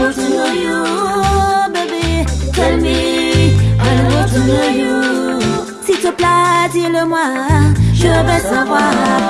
want to know you, baby. Tell me, I want to know you. S'il te plaît, dis-le-moi, je veux savoir.